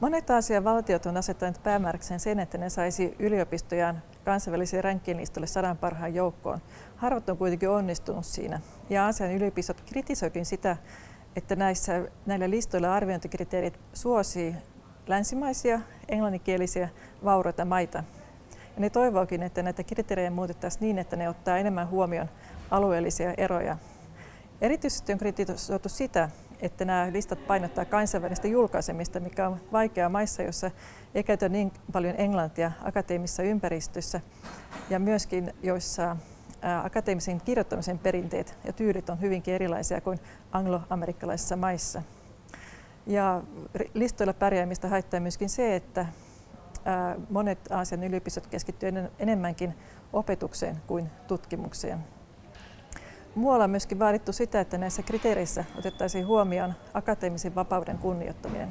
Monet Aasian valtiot on asettanut päämääräkseen sen, että ne saisi yliopistojaan kansainvälisiin rankkinlistoille sadan parhaan joukkoon. Harvat on kuitenkin onnistunut siinä. Ja Aasian yliopistot kritisoikin sitä, että näissä, näillä listoilla arviointikriteerit suosii länsimaisia, englanninkielisiä, vauraita maita. Ja ne toivookin, että näitä kriteerejä muutettaisiin niin, että ne ottaa enemmän huomioon alueellisia eroja. Erityisesti on kritisoitu sitä, että nämä listat painottaa kansainvälistä julkaisemista, mikä on vaikeaa maissa, joissa ei käytä niin paljon englantia akateemisessa ympäristössä ja myöskin joissa akateemisen kirjoittamisen perinteet ja tyylit on hyvinkin erilaisia kuin angloamerikkalaisissa maissa. Ja listoilla pärjäämistä haittaa myöskin se, että monet Aasian yliopistot keskittyvät enemmänkin opetukseen kuin tutkimukseen. Muualla on myöskin vaadittu sitä, että näissä kriteereissä otettaisiin huomioon akateemisen vapauden kunnioittaminen.